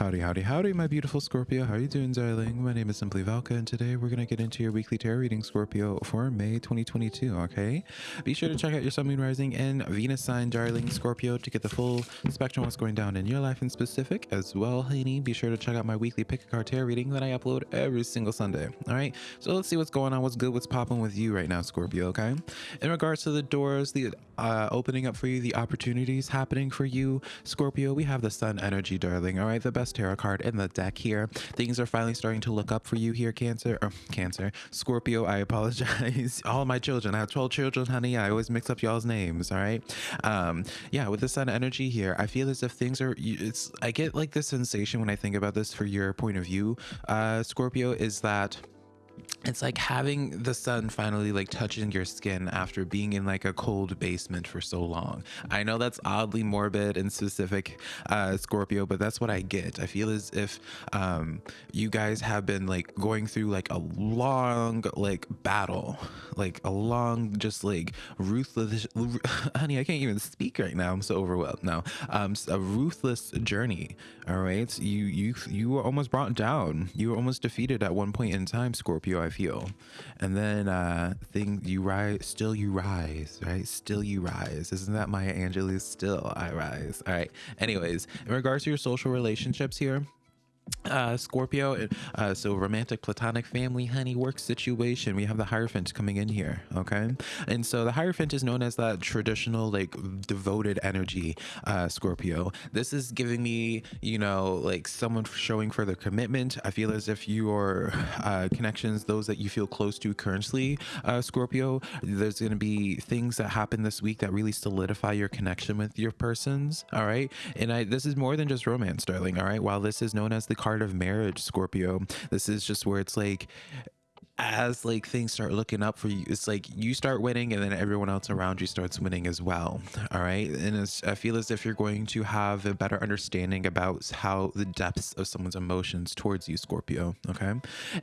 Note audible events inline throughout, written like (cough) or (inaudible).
Howdy, howdy, howdy, my beautiful Scorpio. How are you doing, darling? My name is Simply Velka, and today we're going to get into your weekly tarot reading, Scorpio, for May 2022, okay? Be sure to check out your Sun, Moon, Rising, and Venus sign, darling Scorpio, to get the full spectrum of what's going down in your life in specific as well, honey. Be sure to check out my weekly pick a card tarot reading that I upload every single Sunday, all right? So let's see what's going on, what's good, what's popping with you right now, Scorpio, okay? In regards to the doors, the uh, opening up for you, the opportunities happening for you, Scorpio, we have the Sun energy, darling, all right? The best tarot card in the deck here. Things are finally starting to look up for you here, Cancer. Or Cancer. Scorpio, I apologize. (laughs) All my children. I have 12 children, honey. I always mix up y'all's names, all right? Um, yeah, with the sun energy here, I feel as if things are it's I get like this sensation when I think about this for your point of view, uh, Scorpio, is that it's like having the sun finally like touching your skin after being in like a cold basement for so long. I know that's oddly morbid and specific uh scorpio but that's what i get. I feel as if um you guys have been like going through like a long like battle like a long just like ruthless (laughs) honey i can't even speak right now. I'm so overwhelmed now. Um a ruthless journey all right? You you you were almost brought down. You were almost defeated at one point in time scorpio i feel and then uh thing you rise still you rise right? Still you rise. Isn't that maya angelou still i rise? All right. Anyways in regards to your social relationships here uh scorpio uh so romantic platonic family honey work situation. We have the hierophant coming in here okay? And so the hierophant is known as that traditional like devoted energy uh scorpio. This is giving me you know like someone showing further commitment. I feel as if your uh connections those that you feel close to currently uh scorpio there's going to be things that happen this week that really solidify your connection with your persons all right? And i this is more than just romance darling all right? While this is known as the card of marriage, Scorpio. This is just where it's like as like things start looking up for you it's like you start winning and then everyone else around you starts winning as well all right? And i feel as if you're going to have a better understanding about how the depths of someone's emotions towards you scorpio okay?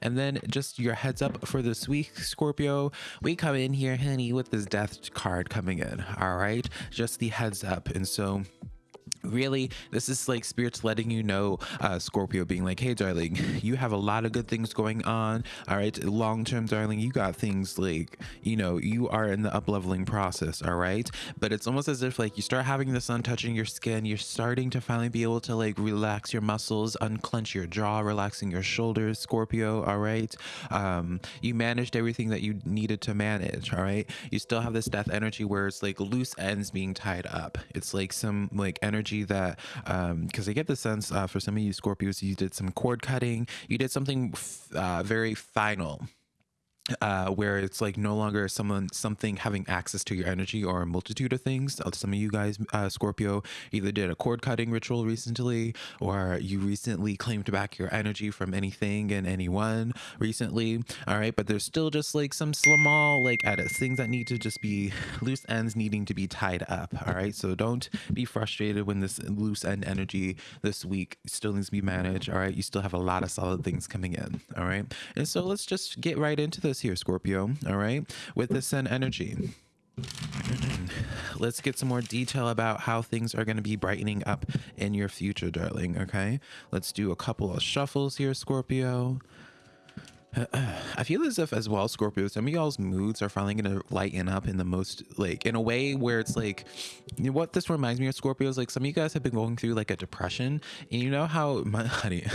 And then just your heads up for this week scorpio. We come in here honey with this death card coming in all right? Just the heads up. And so really this is like spirits letting you know uh scorpio being like hey darling you have a lot of good things going on all right? Long term darling you got things like you know you are in the up leveling process all right? But it's almost as if like you start having the sun touching your skin you're starting to finally be able to like relax your muscles unclench your jaw relaxing your shoulders scorpio all right? Um you managed everything that you needed to manage all right? You still have this death energy where it's like loose ends being tied up. It's like some like energy energy that because um, I get the sense uh, for some of you Scorpios, you did some cord cutting, you did something uh, very final uh, where it's like no longer someone something having access to your energy or a multitude of things. Uh, some of you guys, uh, Scorpio, either did a cord cutting ritual recently, or you recently claimed back your energy from anything and anyone recently. All right, but there's still just like some small like edits, things that need to just be loose ends needing to be tied up. All right, so don't be frustrated when this loose end energy this week still needs to be managed. All right, you still have a lot of solid things coming in. All right, and so let's just get right into this here, Scorpio. All right, with the Sun energy. (clears throat) Let's get some more detail about how things are going to be brightening up in your future, darling. Okay, let's do a couple of shuffles here, Scorpio. I feel as if as well, Scorpio, some of y'all's moods are finally gonna lighten up in the most like in a way where it's like you know what this reminds me of Scorpio is like some of you guys have been going through like a depression and you know how (laughs) my honey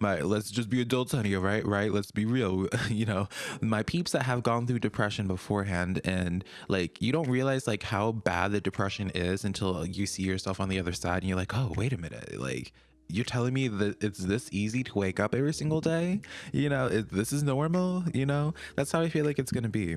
my let's just be adults honey right right? Let's be real (laughs) you know my peeps that have gone through depression beforehand and like you don't realize like how bad the depression is until you see yourself on the other side and you're like oh wait a minute like you're telling me that it's this easy to wake up every single day? You know it, this is normal you know? That's how i feel like it's gonna be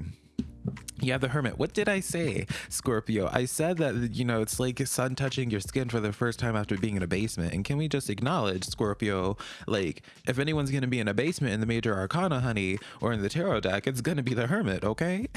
yeah, the hermit. What did I say, Scorpio? I said that, you know, it's like sun touching your skin for the first time after being in a basement. And can we just acknowledge, Scorpio, like, if anyone's going to be in a basement in the major arcana, honey, or in the tarot deck, it's going to be the hermit, okay?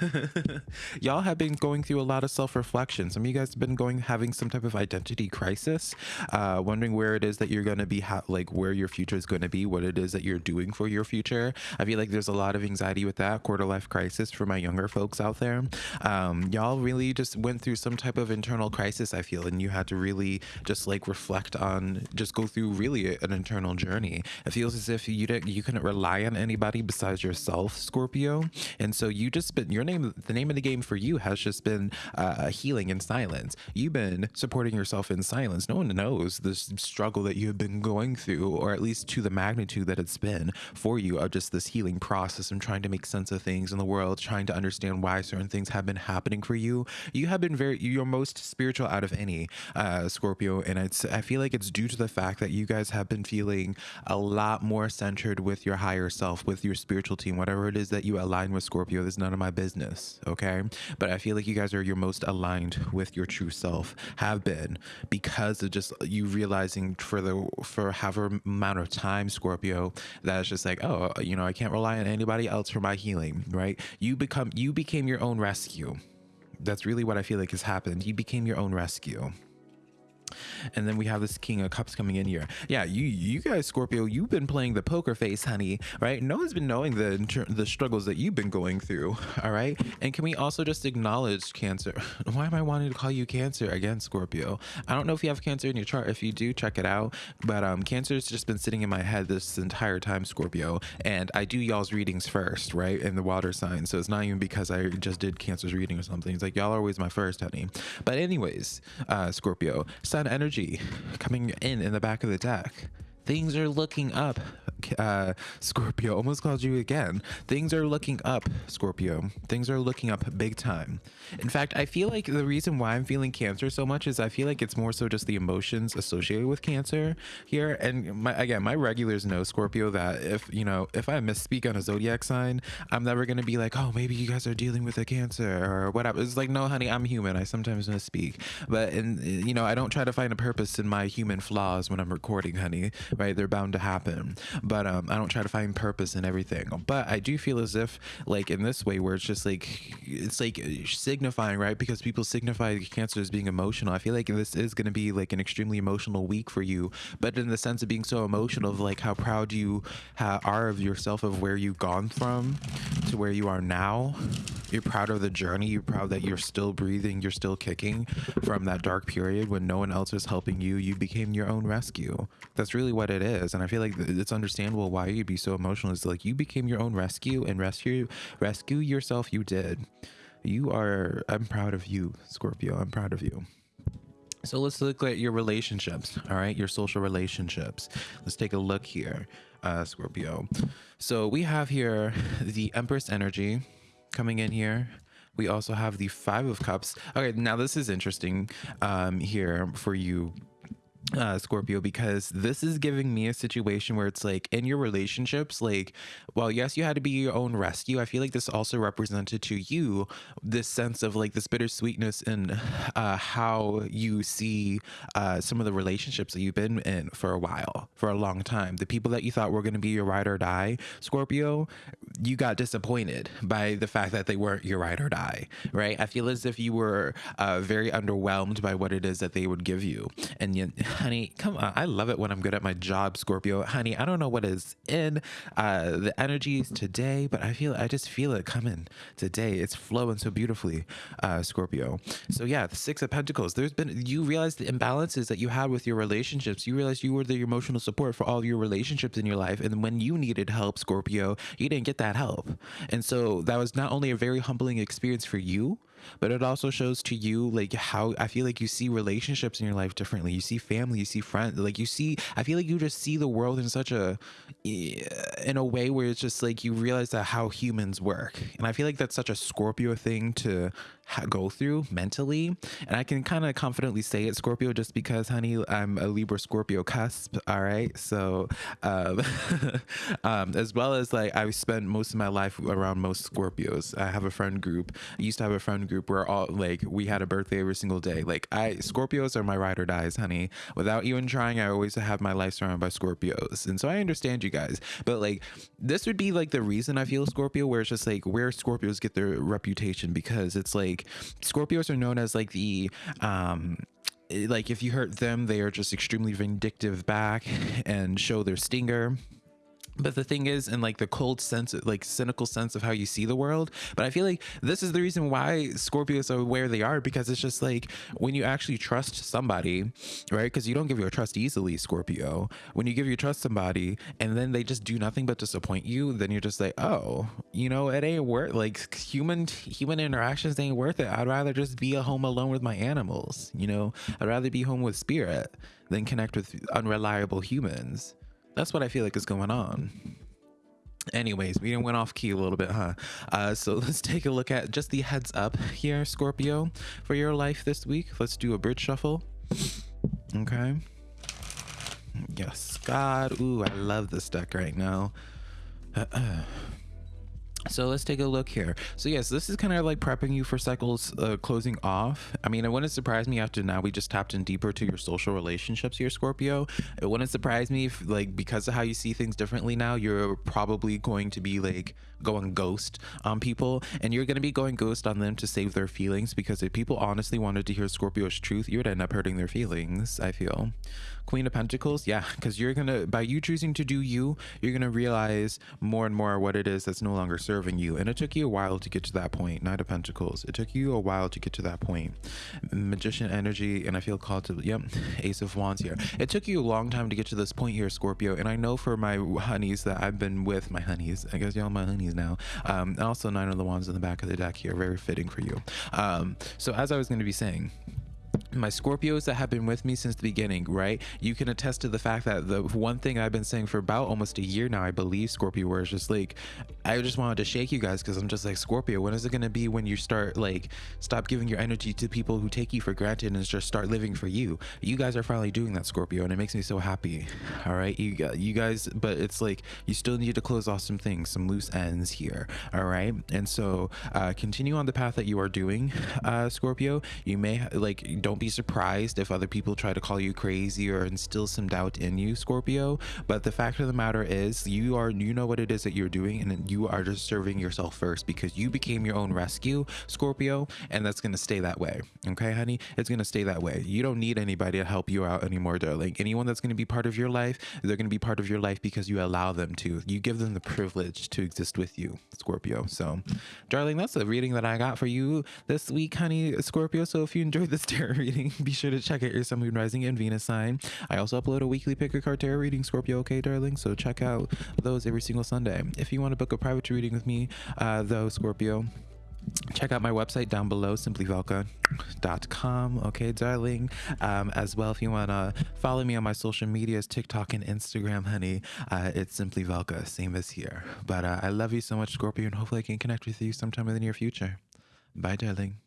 (laughs) Y'all have been going through a lot of self-reflection. Some of you guys have been going, having some type of identity crisis, uh, wondering where it is that you're going to be, like, where your future is going to be, what it is that you're doing for your future. I feel like there's a lot of anxiety with that, quarter life crisis for my younger folks out there. Um, y'all really just went through some type of internal crisis, I feel, and you had to really just like reflect on, just go through really an internal journey. It feels as if you didn't, you couldn't rely on anybody besides yourself, Scorpio, and so you just been your name, the name of the game for you has just been uh, healing in silence. You've been supporting yourself in silence. No one knows the struggle that you have been going through, or at least to the magnitude that it's been for you of just this healing process and trying to make sense of things in the world, trying to understand why certain things have been happening for you. You have been very, you're most spiritual out of any uh, Scorpio. And it's, I feel like it's due to the fact that you guys have been feeling a lot more centered with your higher self, with your spiritual team, whatever it is that you align with Scorpio, is none of my business. Okay. But I feel like you guys are your most aligned with your true self, have been because of just you realizing for the, for however amount of time, Scorpio, that it's just like, oh, you know, I can't rely on anybody else for my healing, right? You become, you became your own rescue. That's really what I feel like has happened. You became your own rescue and then we have this king of cups coming in here. Yeah you you guys scorpio you've been playing the poker face honey right? No one's been knowing the the struggles that you've been going through (laughs) all right? And can we also just acknowledge cancer? (laughs) Why am i wanting to call you cancer again scorpio? I don't know if you have cancer in your chart. If you do check it out. But um cancer has just been sitting in my head this entire time scorpio. And i do y'all's readings first right in the water sign. So it's not even because i just did cancer's reading or something. It's like y'all are always my first honey. But anyways uh scorpio sun energy coming in in the back of the deck. Things are looking up uh, Scorpio. Almost called you again. Things are looking up, Scorpio. Things are looking up big time. In fact, I feel like the reason why I'm feeling Cancer so much is I feel like it's more so just the emotions associated with Cancer here. And my, again, my regulars know Scorpio that if you know if I misspeak on a zodiac sign, I'm never gonna be like, oh, maybe you guys are dealing with a Cancer or whatever. It's like, no, honey, I'm human. I sometimes misspeak, but and you know, I don't try to find a purpose in my human flaws when I'm recording, honey. Right? They're bound to happen but um, I don't try to find purpose in everything. But I do feel as if, like in this way, where it's just like it's like signifying, right? Because people signify cancer as being emotional. I feel like this is going to be like an extremely emotional week for you, but in the sense of being so emotional, of like how proud you are of yourself, of where you've gone from to where you are now. You're proud of the journey. You're proud that you're still breathing. You're still kicking from that dark period when no one else was helping you. You became your own rescue. That's really what it is, and I feel like it's understandable why you'd be so emotional. It's like you became your own rescue and rescue rescue yourself. You did. You are. I'm proud of you, Scorpio. I'm proud of you. So let's look at your relationships. All right, your social relationships. Let's take a look here, uh, Scorpio. So we have here the Empress energy coming in here. We also have the Five of Cups. Okay, now this is interesting um, here for you uh, Scorpio because this is giving me a situation where it's like in your relationships, like, well, yes, you had to be your own rescue. I feel like this also represented to you this sense of like this bittersweetness in uh, how you see uh, some of the relationships that you've been in for a while, for a long time. The people that you thought were going to be your ride or die, Scorpio, you got disappointed by the fact that they weren't your ride or die, right? I feel as if you were uh, very underwhelmed by what it is that they would give you. And yet, honey, come on. I love it when I'm good at my job, Scorpio. Honey, I don't know what is in uh, the energies today, but I feel, I just feel it coming today. It's flowing so beautifully, uh, Scorpio. So yeah, the Six of Pentacles. There's been, you realize the imbalances that you had with your relationships. You realize you were the emotional support for all your relationships in your life. And when you needed help, Scorpio, you didn't get that help. And so that was not only a very humbling experience for you, but it also shows to you like how I feel like you see relationships in your life differently. You see family, you see friends, like you see. I feel like you just see the world in such a, in a way where it's just like you realize that how humans work, and I feel like that's such a Scorpio thing to go through mentally. And I can kind of confidently say it, Scorpio, just because, honey, I'm a Libra Scorpio cusp. All right. So, um, (laughs) um, as well as like I spent most of my life around most Scorpios. I have a friend group. I used to have a friend group where all like we had a birthday every single day. Like I, Scorpios are my ride or dies, honey. Without even trying, I always have my life surrounded by Scorpios. And so I understand you guys. But like, this would be like the reason I feel Scorpio, where it's just like where Scorpios get their reputation because it's like, like Scorpios are known as like the um like if you hurt them they are just extremely vindictive back and show their stinger but the thing is in like the cold sense like cynical sense of how you see the world but i feel like this is the reason why scorpios are where they are because it's just like when you actually trust somebody right? Because you don't give your trust easily scorpio. When you give your trust somebody and then they just do nothing but disappoint you then you're just like oh you know it ain't worth like human human interactions ain't worth it. I'd rather just be a home alone with my animals you know? I'd rather be home with spirit than connect with unreliable humans that's what I feel like is going on. Anyways, we went off key a little bit, huh? Uh, so (laughs) let's take a look at just the heads up here, Scorpio, for your life this week. Let's do a bridge shuffle. Okay. Yes, God. Ooh, I love this deck right now. (clears throat) Uh -uh. So let's take a look here. So yes, this is kind of like prepping you for cycles uh, closing off. I mean, it wouldn't surprise me after now we just tapped in deeper to your social relationships here, Scorpio. It wouldn't surprise me if like because of how you see things differently now, you're probably going to be like going ghost on people and you're going to be going ghost on them to save their feelings because if people honestly wanted to hear Scorpio's truth, you would end up hurting their feelings, I feel. Queen of Pentacles, yeah, because you're gonna by you choosing to do you, you're gonna realize more and more what it is that's no longer serving you. And it took you a while to get to that point. Knight of Pentacles, it took you a while to get to that point. Magician energy, and I feel called to yep, (laughs) Ace of Wands here. It took you a long time to get to this point here, Scorpio. And I know for my honeys that I've been with, my honeys, I guess y'all my honeys now. Um, also Nine of the Wands in the back of the deck here, very fitting for you. Um, so as I was going to be saying my Scorpios that have been with me since the beginning, right? You can attest to the fact that the one thing I've been saying for about almost a year now, I believe, Scorpio, it's just like, I just wanted to shake you guys because I'm just like, Scorpio, when is it going to be when you start like, stop giving your energy to people who take you for granted and just start living for you? You guys are finally doing that, Scorpio, and it makes me so happy. All right, you you guys, but it's like you still need to close off some things, some loose ends here. All right, and so uh, continue on the path that you are doing, uh, Scorpio. You may like don't be surprised if other people try to call you crazy or instill some doubt in you, Scorpio. But the fact of the matter is, you are you know what it is that you're doing, and you are just serving yourself first because you became your own rescue, Scorpio, and that's gonna stay that way. Okay, honey, it's gonna stay that way. You don't need anybody to help you out anymore, darling. Anyone that's gonna be part of your life, they're gonna be part of your life because you allow them to. You give them the privilege to exist with you, Scorpio. So, darling, that's the reading that I got for you this week, honey, Scorpio. So if you enjoyed this (laughs) tarot reading, (laughs) be sure to check out your Sun, Moon, Rising, and Venus sign. I also upload a weekly pick a card tarot reading, Scorpio, okay, darling? So check out those every single Sunday. If you want to book a private reading with me, uh, though, Scorpio, check out my website down below simplyvelka.com okay darling? Um, as well if you want to follow me on my social medias tiktok and instagram honey uh, it's simply velka same as here. But uh, i love you so much scorpio and hopefully i can connect with you sometime in the near future. Bye darling